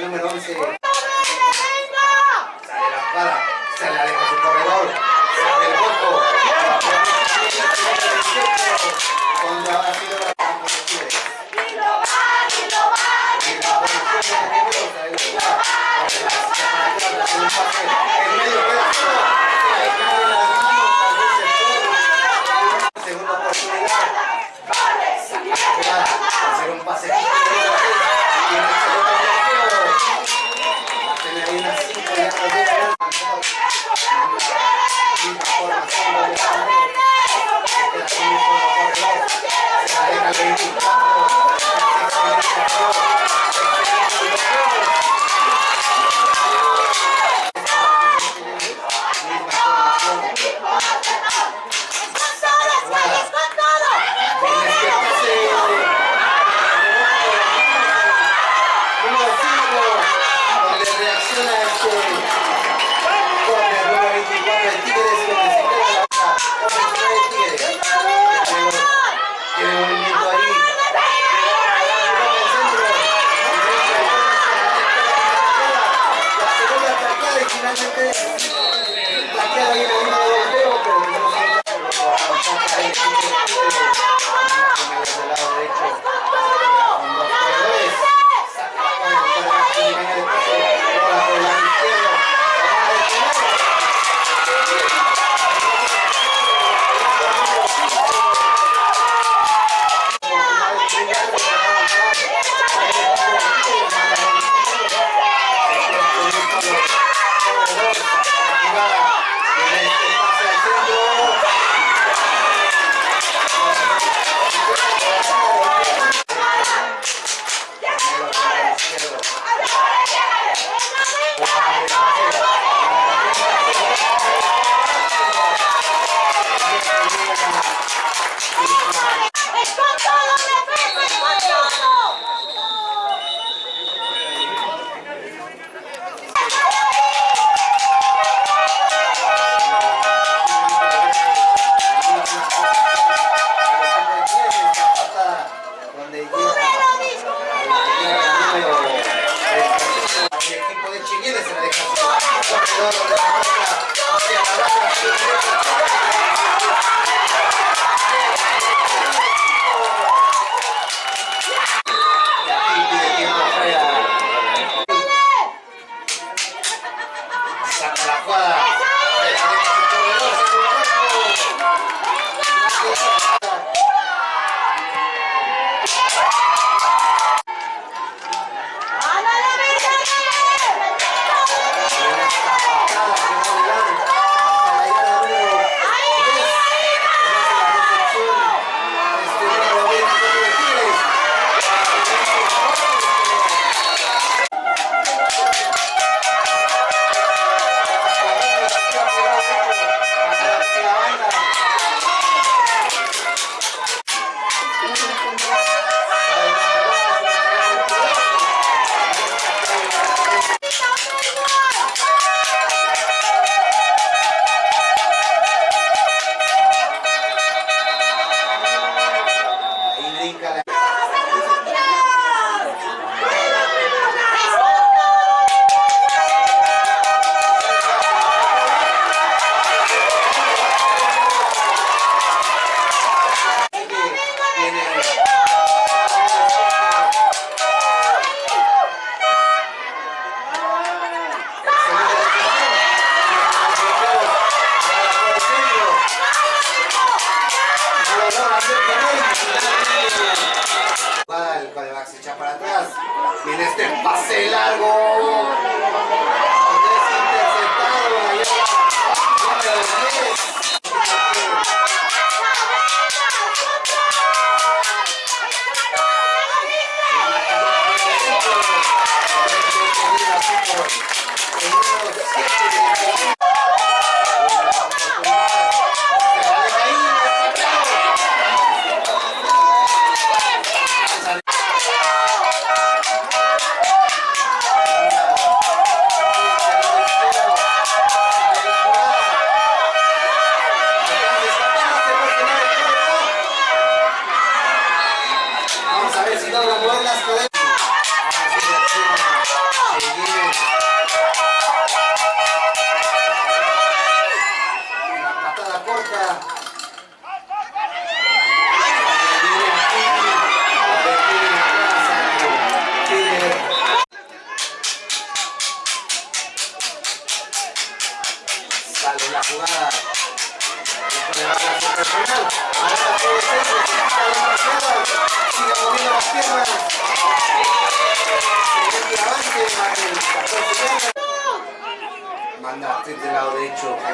número 11. ¡Sale la espada! ¡Se la deja su corredor! ¡Sale el voto! ¡Cuando ha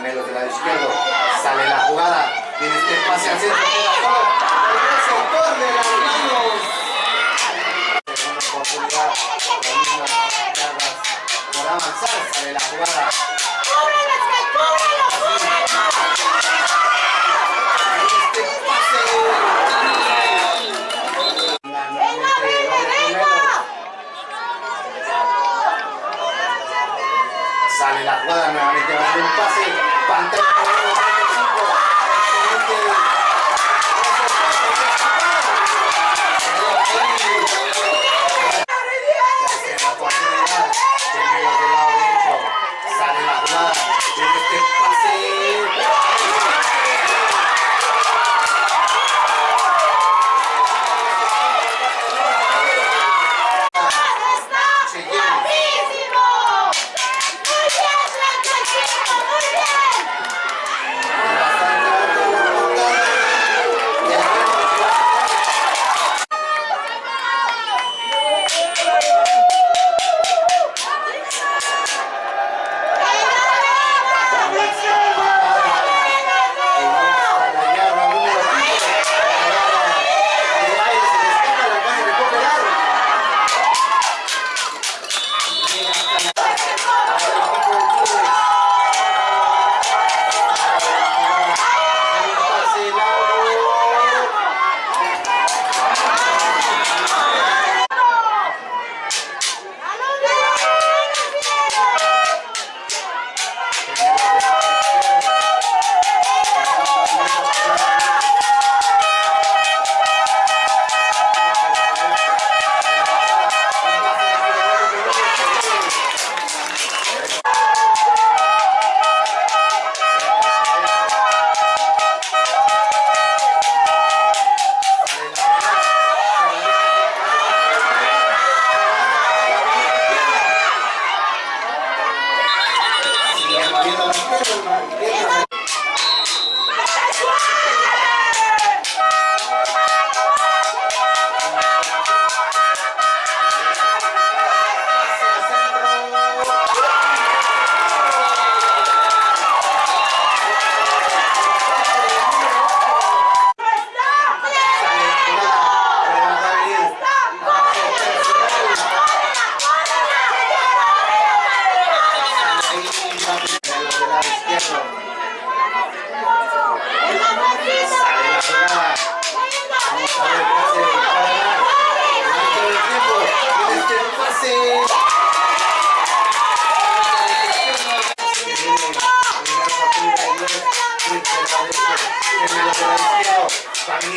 Caramelos de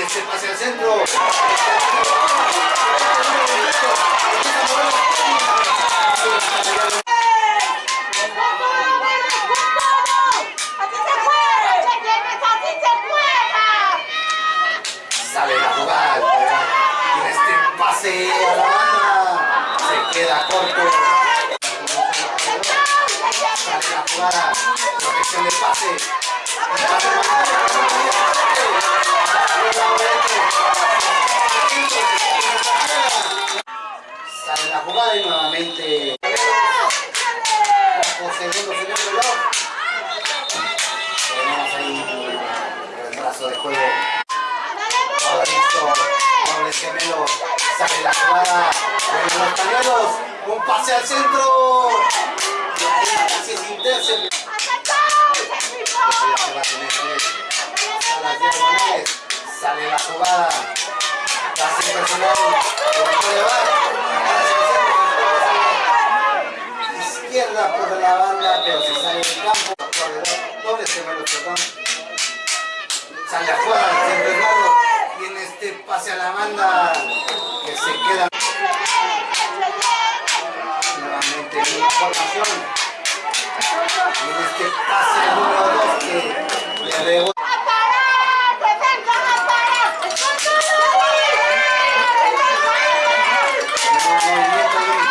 el chep hacia el centro. Sale la jugada y este pase a la banda se queda corto. Jugada, protección de pase, Sale la jugada y nuevamente concediendo señor reloj. Tenemos ahí el brazo de juego. Ahora listo, doble gemelo, sale la jugada los un pase al centro. Sale la jugada. Pase personal. Izquierda por la banda, pero se sale del campo. Corredor, doble severo, perdón. Sale afuera, el Bernardo. En este pase a la banda, que se queda nuevamente en una formación. Y en este pase número 2 que le rebota. movimiento ahí,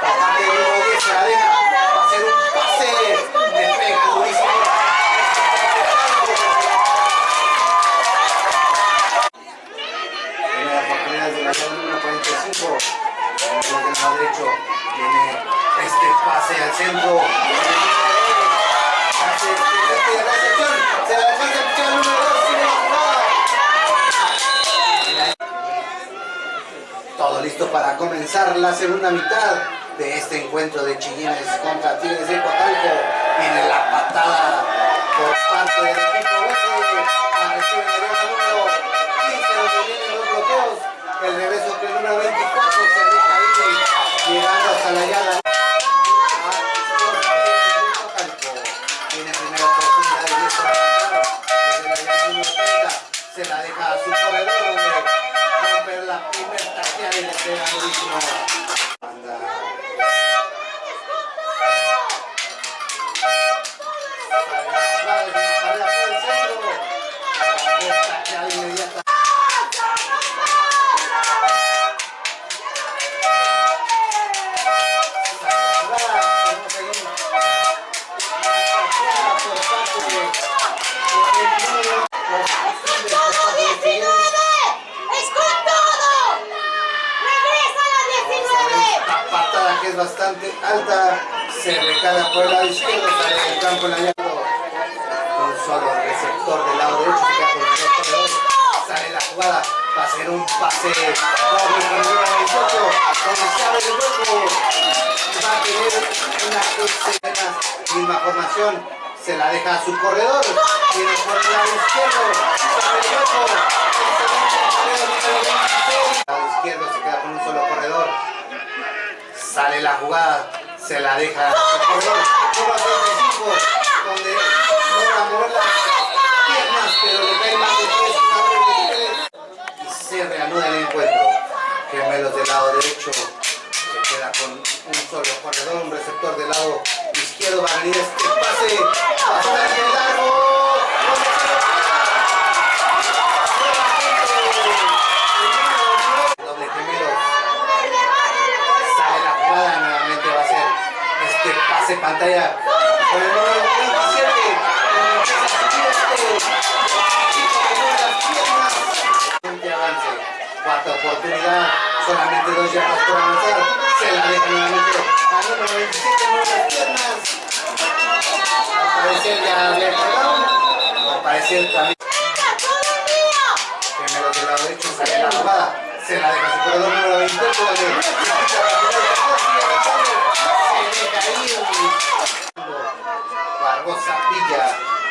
por parte del número 10 se la deja, va a ser un pase, le pega durísimo. Primera oportunidad de la llave número 45, en el lado derecho viene este pase al centro. Pase, de recepción, se la alcanza el pichón número 2, sigue la jugada. Todo listo para comenzar la segunda mitad de este encuentro de Chillines contra Tigres de Cotalco. Viene la patada por parte del equipo es bastante alta se recala por el lado izquierdo, sale del campo en la. Un solo receptor del lado derecho, se queda con el corredor. Sale la jugada, va a ser un pase con el número 28, donde se abre el hueco. Va a tener una misma formación. Se la deja a su corredor. Tiene por el lado izquierdo. Abre el hueco. El segundo 26. Lado izquierdo se queda con un solo corredor. Sale la jugada, se la deja número 35, donde logra mover las piernas, pero le cae más de tres, una y se reanuda el encuentro. Gemelos del lado derecho, se queda con un solo corredor, un receptor del lado izquierdo, va a venir este pase bastante largo. donde se lo Nuevamente, el número nueve, doble gemelos. Sale la jugada, nuevamente va a ser este pase pantalla con el número 27. donde empieza a subir este chico que mueve las piernas. Siguiente avance, cuarta oportunidad, solamente dos yardas por avanzar. Se la deja nuevamente al número 27, mueve las piernas. Al parecer ya pegado, al parecer también. Primero del lado derecho sale la jugada, se la deja su corredor número 28 donde se escucha la primera sigue avanzando, se deja ir. Barbosa Villa,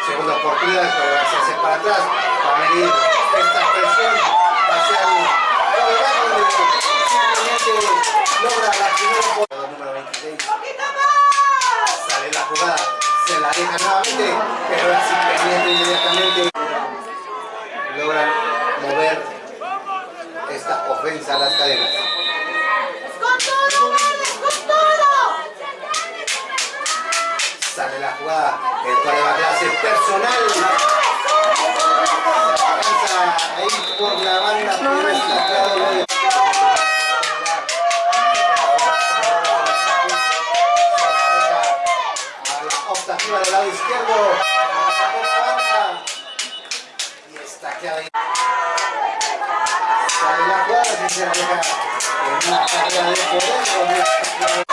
segunda oportunidad, a hacerse para atrás, va a venir esta presión hacia el lado bajo donde simplemente logra la primera oportunidad. número 26. Sale la jugada, se la deja nuevamente, pero ahora sí pendiente inmediatamente logran mover esta ofensa a las cadenas. La jugada, el cual va a clase personal. Alcanza ahí por la banda, A la optativa del lado izquierdo. Y está que ahí. Sale la jugada, si se la deja en una carrera de poder,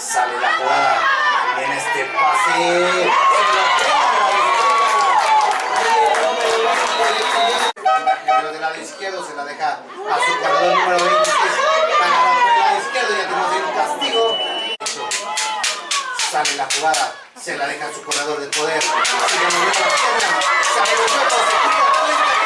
Sale la jugada. En este pase. Del lado izquierdo se la deja a su jugador número 26 para por el lado izquierdo y tenemos ahí un castigo. Sale la jugada. Se la deja a su corredor de poder. Sigue moviendo la pierna. Sale los se tira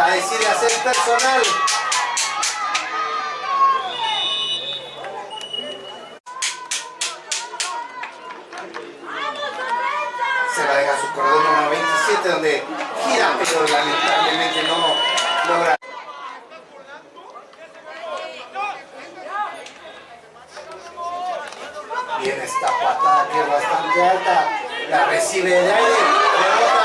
La decide hacer personal. Se la deja su cordón número 27 donde gira, pero lamentablemente no logra. Bien esta patada que es bastante alta. La recibe de aire.